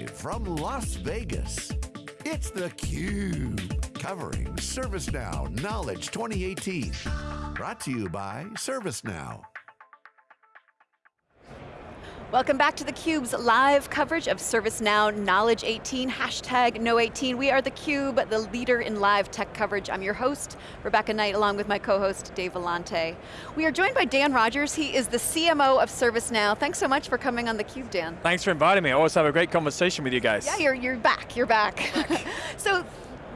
Live from Las Vegas, it's theCUBE, covering ServiceNow Knowledge 2018. Brought to you by ServiceNow. Welcome back to theCUBE's live coverage of ServiceNow Knowledge 18, hashtag Know18. We are theCUBE, the leader in live tech coverage. I'm your host, Rebecca Knight, along with my co-host, Dave Vellante. We are joined by Dan Rogers, he is the CMO of ServiceNow. Thanks so much for coming on theCUBE, Dan. Thanks for inviting me, I always have a great conversation with you guys. Yeah, you're, you're back, you're back. back. so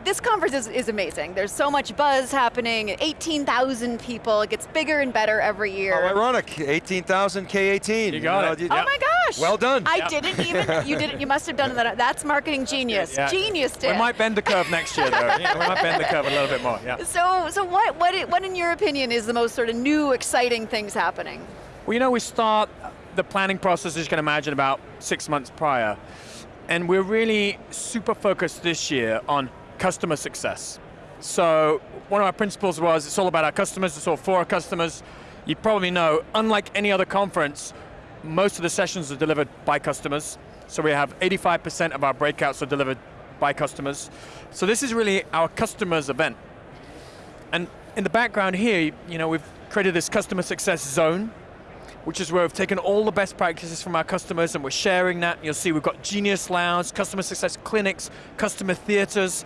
this conference is, is, amazing. There's so much buzz happening, 18,000 people, it gets bigger and better every year. How ironic, 18,000 K18. You got you know, it. Oh my gosh. Well done. I yep. didn't even, you didn't, you must have done that. That's marketing genius, yeah. genius Dan. We might bend the curve next year though. yeah, we might bend the curve a little bit more, yeah. So, so what, what, what in your opinion is the most sort of new, exciting things happening? Well, you know, we start the planning process, as you can imagine, about six months prior. And we're really super focused this year on customer success. So one of our principles was it's all about our customers, it's all for our customers. You probably know, unlike any other conference, most of the sessions are delivered by customers. So we have 85% of our breakouts are delivered by customers. So this is really our customers event. And in the background here, you know, we've created this customer success zone, which is where we've taken all the best practices from our customers and we're sharing that. You'll see we've got Genius Lounge, customer success clinics, customer theaters,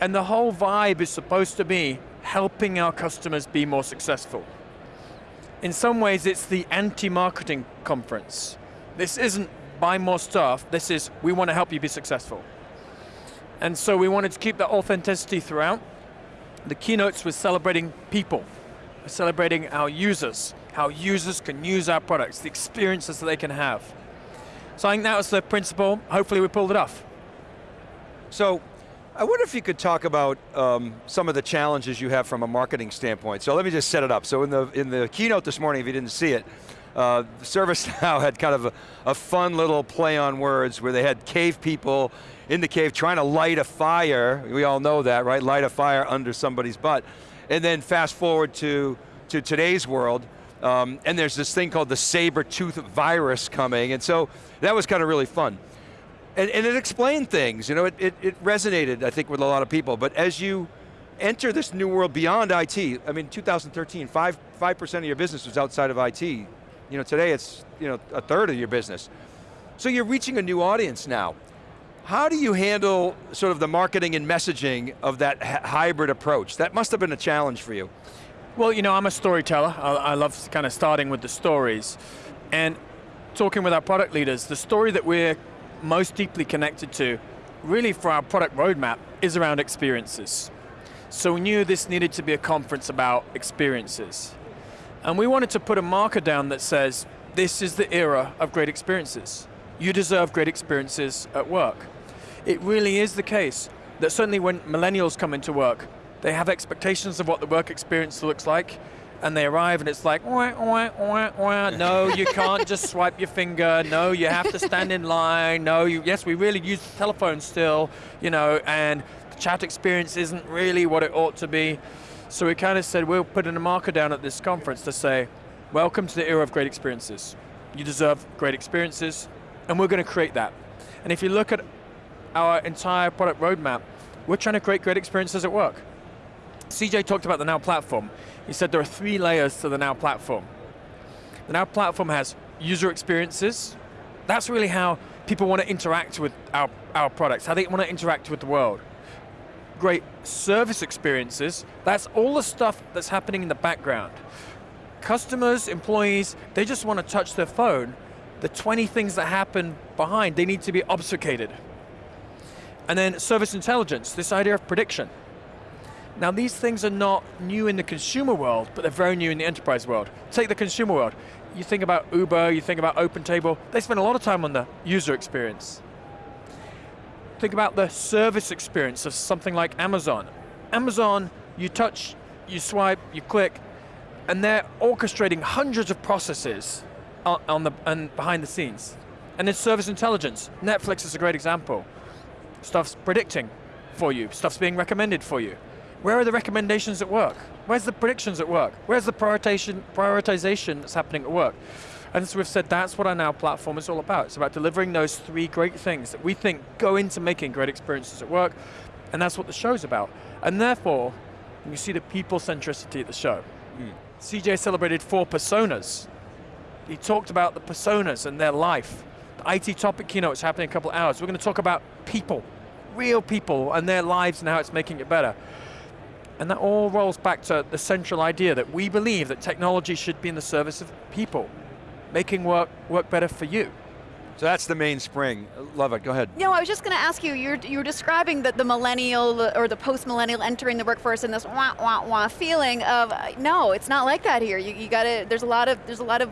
and the whole vibe is supposed to be helping our customers be more successful. In some ways, it's the anti-marketing conference. This isn't buy more stuff, this is we want to help you be successful. And so we wanted to keep that authenticity throughout. The keynotes were celebrating people, we're celebrating our users, how users can use our products, the experiences that they can have. So I think that was the principle, hopefully we pulled it off. So, I wonder if you could talk about um, some of the challenges you have from a marketing standpoint. So let me just set it up. So in the, in the keynote this morning, if you didn't see it, uh, ServiceNow had kind of a, a fun little play on words where they had cave people in the cave trying to light a fire, we all know that, right? Light a fire under somebody's butt. And then fast forward to, to today's world, um, and there's this thing called the saber tooth virus coming, and so that was kind of really fun. And, and it explained things, you know, it, it, it, resonated, I think, with a lot of people, but as you enter this new world beyond IT, I mean, 2013, 5%, 5 of your business was outside of IT. You know, today it's, you know, a third of your business. So you're reaching a new audience now. How do you handle sort of the marketing and messaging of that hybrid approach? That must have been a challenge for you. Well, you know, I'm a storyteller. I, I love kind of starting with the stories. And talking with our product leaders, the story that we're most deeply connected to, really for our product roadmap, is around experiences. So we knew this needed to be a conference about experiences. And we wanted to put a marker down that says, this is the era of great experiences. You deserve great experiences at work. It really is the case that certainly when millennials come into work, they have expectations of what the work experience looks like, and they arrive and it's like, wah, wah, wah, wah. no, you can't just swipe your finger, no, you have to stand in line, no, you, yes, we really use the telephone still, you know, and the chat experience isn't really what it ought to be. So we kind of said, we'll put in a marker down at this conference to say, welcome to the era of great experiences. You deserve great experiences, and we're going to create that. And if you look at our entire product roadmap, we're trying to create great experiences at work. CJ talked about the Now Platform. He said there are three layers to the Now Platform. The Now Platform has user experiences. That's really how people want to interact with our, our products, how they want to interact with the world. Great service experiences, that's all the stuff that's happening in the background. Customers, employees, they just want to touch their phone. The 20 things that happen behind, they need to be obfuscated. And then service intelligence, this idea of prediction. Now these things are not new in the consumer world, but they're very new in the enterprise world. Take the consumer world. You think about Uber, you think about OpenTable, they spend a lot of time on the user experience. Think about the service experience of something like Amazon. Amazon, you touch, you swipe, you click, and they're orchestrating hundreds of processes on, the, and behind the scenes. And in service intelligence, Netflix is a great example. Stuff's predicting for you, stuff's being recommended for you. Where are the recommendations at work? Where's the predictions at work? Where's the prioritization, prioritization that's happening at work? And as we've said, that's what our Now platform is all about. It's about delivering those three great things that we think go into making great experiences at work, and that's what the show's about. And therefore, you see the people centricity at the show. Mm. CJ celebrated four personas. He talked about the personas and their life. The IT topic keynote is happening in a couple of hours. We're going to talk about people, real people and their lives and how it's making it better. And that all rolls back to the central idea that we believe that technology should be in the service of people, making work work better for you. So that's the main spring. Love it, go ahead. You know, I was just going to ask you, you're, you're describing the, the millennial or the post-millennial entering the workforce in this wah, wah, wah feeling of, no, it's not like that here. You, you got to, there's a lot of, there's a lot of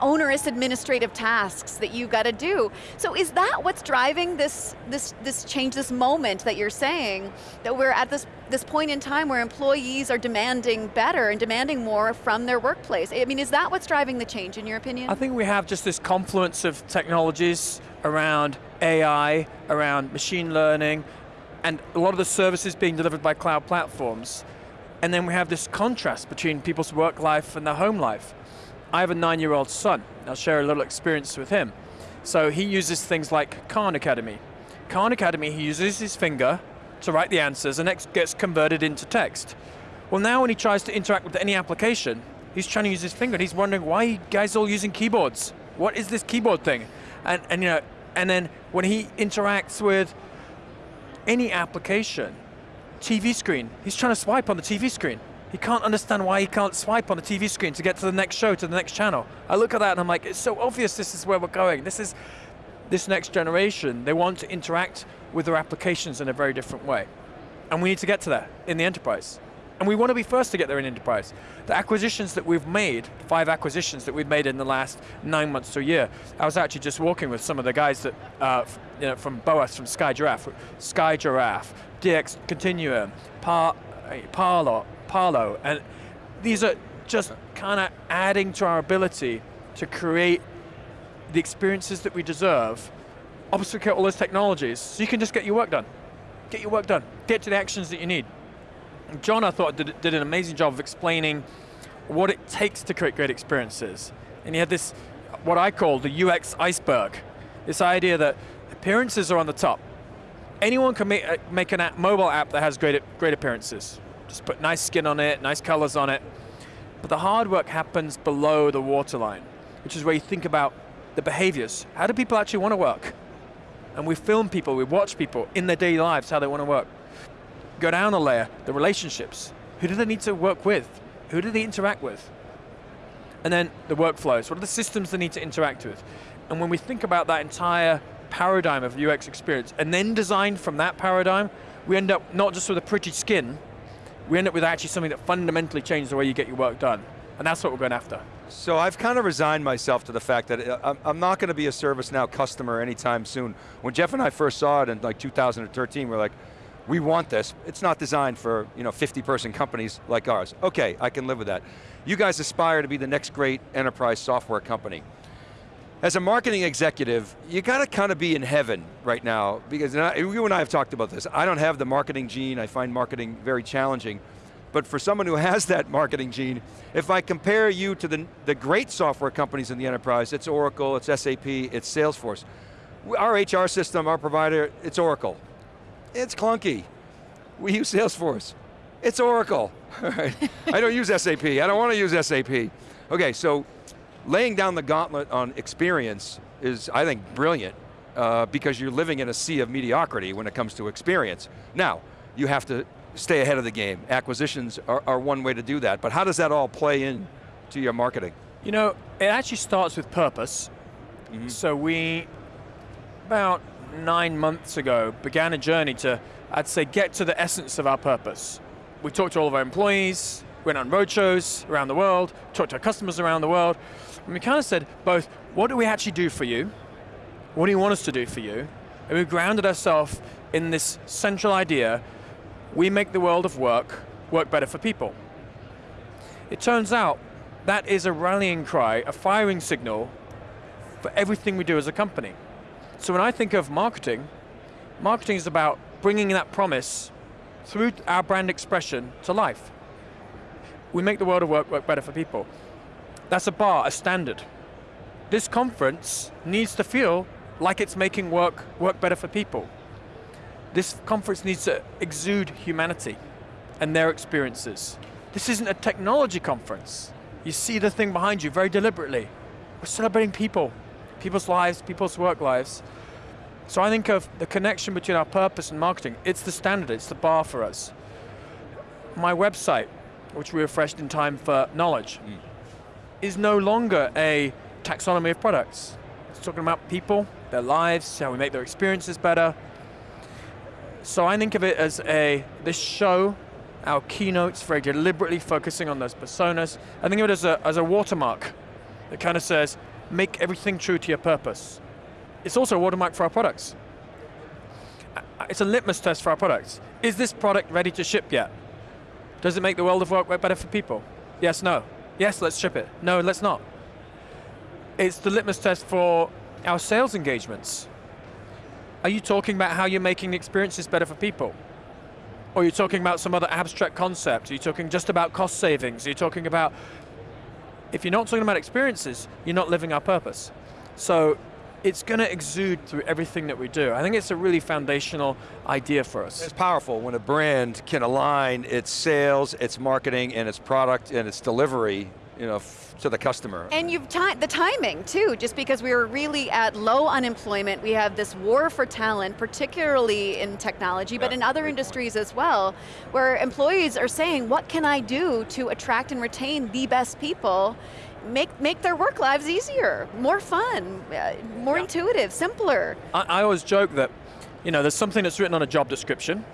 onerous administrative tasks that you got to do. So is that what's driving this, this, this change, this moment that you're saying, that we're at this, this point in time where employees are demanding better and demanding more from their workplace? I mean, is that what's driving the change in your opinion? I think we have just this confluence of technologies around AI, around machine learning, and a lot of the services being delivered by cloud platforms. And then we have this contrast between people's work life and their home life. I have a nine-year-old son. I'll share a little experience with him. So he uses things like Khan Academy. Khan Academy, he uses his finger to write the answers and it gets converted into text. Well now when he tries to interact with any application, he's trying to use his finger and he's wondering why you guys are all using keyboards? What is this keyboard thing? And, and, you know, and then when he interacts with any application, TV screen, he's trying to swipe on the TV screen. He can't understand why he can't swipe on the TV screen to get to the next show, to the next channel. I look at that and I'm like, it's so obvious this is where we're going. This is, this next generation, they want to interact with their applications in a very different way. And we need to get to that in the enterprise. And we want to be first to get there in enterprise. The acquisitions that we've made, five acquisitions that we've made in the last nine months to a year, I was actually just walking with some of the guys that, uh, you know, from BOAS, from SkyGiraffe, SkyGiraffe, DX Continuum, Par, Parlo, Parlo, and these are just kind of adding to our ability to create the experiences that we deserve, obfuscate all those technologies, so you can just get your work done. Get your work done. Get to the actions that you need. John, I thought, did, did an amazing job of explaining what it takes to create great experiences. And he had this, what I call the UX iceberg. This idea that appearances are on the top. Anyone can make, uh, make a mobile app that has great, great appearances. Just put nice skin on it, nice colors on it. But the hard work happens below the waterline, which is where you think about the behaviors. How do people actually want to work? And we film people, we watch people in their daily lives, how they want to work. Go down a layer, the relationships. Who do they need to work with? Who do they interact with? And then the workflows, what are the systems they need to interact with? And when we think about that entire paradigm of UX experience, and then design from that paradigm, we end up not just with a pretty skin, we end up with actually something that fundamentally changes the way you get your work done. And that's what we're going after. So I've kind of resigned myself to the fact that uh, I'm not going to be a ServiceNow customer anytime soon. When Jeff and I first saw it in like 2013, we're like, we want this. It's not designed for you know 50 person companies like ours. Okay, I can live with that. You guys aspire to be the next great enterprise software company. As a marketing executive, you got to kind of be in heaven right now, because you and I have talked about this. I don't have the marketing gene, I find marketing very challenging. But for someone who has that marketing gene, if I compare you to the, the great software companies in the enterprise, it's Oracle, it's SAP, it's Salesforce. Our HR system, our provider, it's Oracle. It's clunky. We use Salesforce. It's Oracle. I don't use SAP, I don't want to use SAP. Okay, so laying down the gauntlet on experience is, I think, brilliant uh, because you're living in a sea of mediocrity when it comes to experience. Now, you have to stay ahead of the game. Acquisitions are, are one way to do that, but how does that all play in to your marketing? You know, it actually starts with purpose. Mm -hmm. So we, about nine months ago, began a journey to, I'd say, get to the essence of our purpose. We talked to all of our employees, went on roadshows around the world, talked to our customers around the world, and we kind of said both, what do we actually do for you? What do you want us to do for you? And we grounded ourselves in this central idea, we make the world of work work better for people. It turns out that is a rallying cry, a firing signal for everything we do as a company. So when I think of marketing, marketing is about bringing that promise through our brand expression to life. We make the world of work work better for people. That's a bar, a standard. this conference needs to feel like it's making work work better for people. This conference needs to exude humanity and their experiences. This isn't a technology conference. You see the thing behind you very deliberately. We're celebrating people, people's lives, people's work lives. So I think of the connection between our purpose and marketing. It's the standard, it's the bar for us. My website, which we refreshed in time for knowledge, mm. Is no longer a taxonomy of products. It's talking about people, their lives, how we make their experiences better. So I think of it as a, this show, our keynotes, very deliberately focusing on those personas. I think of it as a, as a watermark that kind of says, make everything true to your purpose. It's also a watermark for our products. It's a litmus test for our products. Is this product ready to ship yet? Does it make the world of work better for people? Yes, no. Yes, let's ship it. No, let's not. It's the litmus test for our sales engagements. Are you talking about how you're making the experiences better for people? Or are you talking about some other abstract concept? Are you talking just about cost savings? Are you talking about, if you're not talking about experiences, you're not living our purpose. So it's going to exude through everything that we do. I think it's a really foundational idea for us. It's powerful when a brand can align its sales, its marketing, and its product and its delivery you know, to the customer. And you've the timing too, just because we were really at low unemployment, we have this war for talent, particularly in technology, yeah, but in other industries point. as well, where employees are saying, what can I do to attract and retain the best people? Make, make their work lives easier, more fun, uh, more yeah. intuitive, simpler. I, I always joke that, you know, there's something that's written on a job description,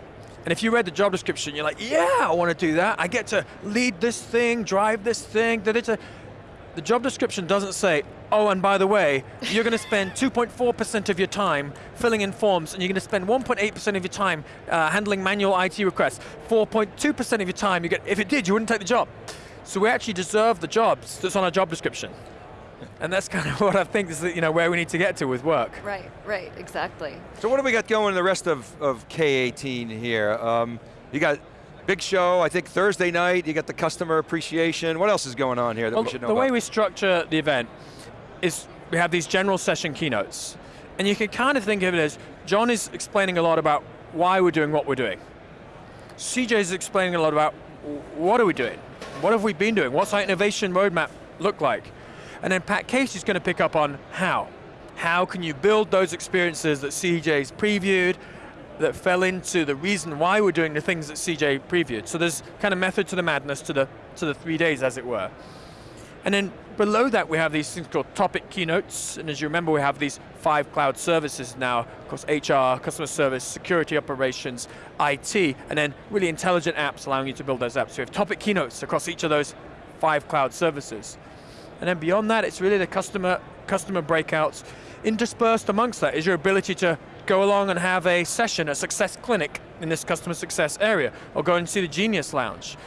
and if you read the job description, you're like, yeah, I want to do that. I get to lead this thing, drive this thing. That it's a, the job description doesn't say, oh, and by the way, you're going to spend 2.4% of your time filling in forms, and you're going to spend 1.8% of your time uh, handling manual IT requests. 4.2% of your time, you get, if it did, you wouldn't take the job. So we actually deserve the jobs that's on our job description. And that's kind of what I think is you know, where we need to get to with work. Right, right, exactly. So what do we got going in the rest of, of K18 here? Um, you got big show, I think Thursday night, you got the customer appreciation. What else is going on here that well, we should know about? The about? way we structure the event is we have these general session keynotes. And you can kind of think of it as, John is explaining a lot about why we're doing what we're doing. CJ is explaining a lot about what are we doing? What have we been doing? What's our innovation roadmap look like? And then Pat Casey's going to pick up on how. How can you build those experiences that CJ's previewed, that fell into the reason why we're doing the things that CJ previewed. So there's kind of method to the madness to the, to the three days, as it were. And then below that, we have these things called topic keynotes, and as you remember, we have these five cloud services now, of course, HR, customer service, security operations, IT, and then really intelligent apps allowing you to build those apps. So we have topic keynotes across each of those five cloud services. And then beyond that, it's really the customer, customer breakouts. Interspersed amongst that is your ability to go along and have a session, a success clinic in this customer success area, or go and see the Genius Lounge.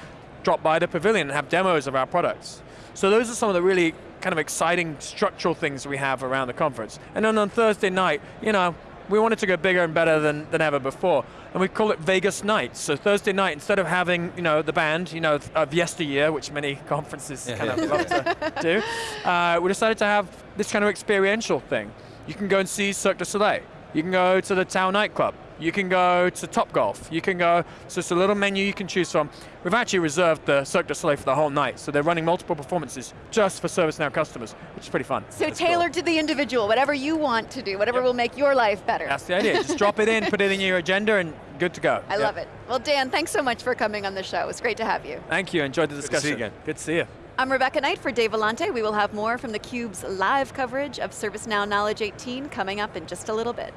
Drop by the pavilion and have demos of our products. So those are some of the really kind of exciting structural things we have around the conference. And then on Thursday night, you know, we wanted to go bigger and better than, than ever before. And we call it Vegas Nights. So Thursday night, instead of having you know, the band you know, of yesteryear, which many conferences kind of love to do, uh, we decided to have this kind of experiential thing. You can go and see Cirque du Soleil. You can go to the Tao nightclub. You can go to Top Golf. You can go, so it's a little menu you can choose from. We've actually reserved the Cirque du Soleil for the whole night, so they're running multiple performances just for ServiceNow customers, which is pretty fun. So That's tailored cool. to the individual, whatever you want to do, whatever yep. will make your life better. That's the idea, just drop it in, put it in your agenda, and good to go. I yep. love it. Well, Dan, thanks so much for coming on the show. It was great to have you. Thank you, enjoyed the discussion. Good to see you again. Good to see you. I'm Rebecca Knight for Dave Vellante. We will have more from theCUBE's live coverage of ServiceNow Knowledge 18 coming up in just a little bit.